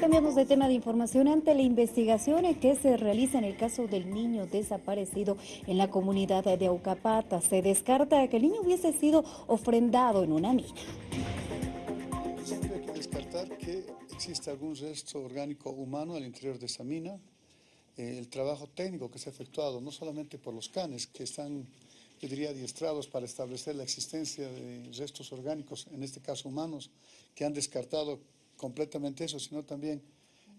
Cambiamos de tema de información ante la investigación que se realiza en el caso del niño desaparecido en la comunidad de Aucapata. Se descarta que el niño hubiese sido ofrendado en una mina. Siempre hay que descartar que existe algún resto orgánico humano al interior de esa mina. Eh, el trabajo técnico que se ha efectuado, no solamente por los canes, que están, yo diría, adiestrados para establecer la existencia de restos orgánicos, en este caso humanos, que han descartado completamente eso, sino también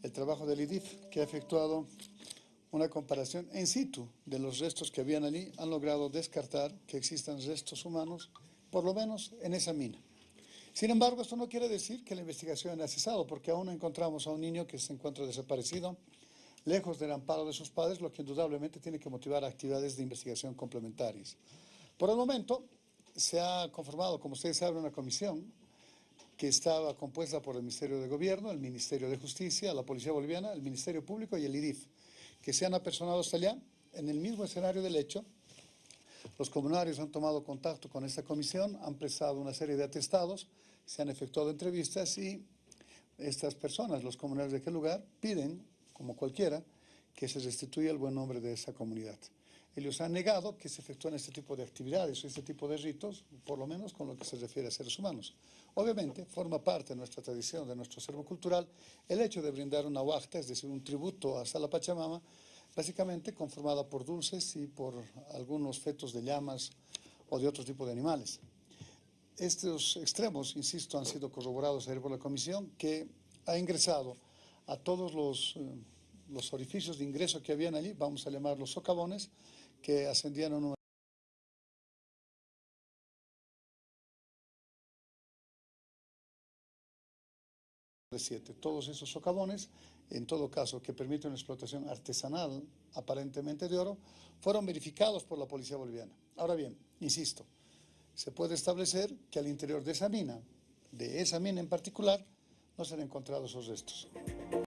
el trabajo del IDIF, que ha efectuado una comparación en situ de los restos que habían allí, han logrado descartar que existan restos humanos, por lo menos en esa mina. Sin embargo, esto no quiere decir que la investigación haya cesado, porque aún encontramos a un niño que se encuentra desaparecido, lejos del amparo de sus padres, lo que indudablemente tiene que motivar actividades de investigación complementarias. Por el momento, se ha conformado, como ustedes saben, una comisión que estaba compuesta por el Ministerio de Gobierno, el Ministerio de Justicia, la Policía Boliviana, el Ministerio Público y el IDIF, que se han apersonado hasta allá, en el mismo escenario del hecho. Los comunarios han tomado contacto con esta comisión, han prestado una serie de atestados, se han efectuado entrevistas y estas personas, los comunarios de aquel lugar, piden, como cualquiera, que se restituya el buen nombre de esa comunidad ellos han negado que se efectúen este tipo de actividades o este tipo de ritos, por lo menos con lo que se refiere a seres humanos. Obviamente, forma parte de nuestra tradición, de nuestro acervo cultural, el hecho de brindar una huachta, es decir, un tributo a la Pachamama, básicamente conformada por dulces y por algunos fetos de llamas o de otro tipo de animales. Estos extremos, insisto, han sido corroborados ayer por la comisión, que ha ingresado a todos los, eh, los orificios de ingreso que habían allí, vamos a llamarlos socavones, que ascendían a un número de siete. Todos esos socavones, en todo caso, que permiten una explotación artesanal, aparentemente de oro, fueron verificados por la policía boliviana. Ahora bien, insisto, se puede establecer que al interior de esa mina, de esa mina en particular, no se han encontrado esos restos.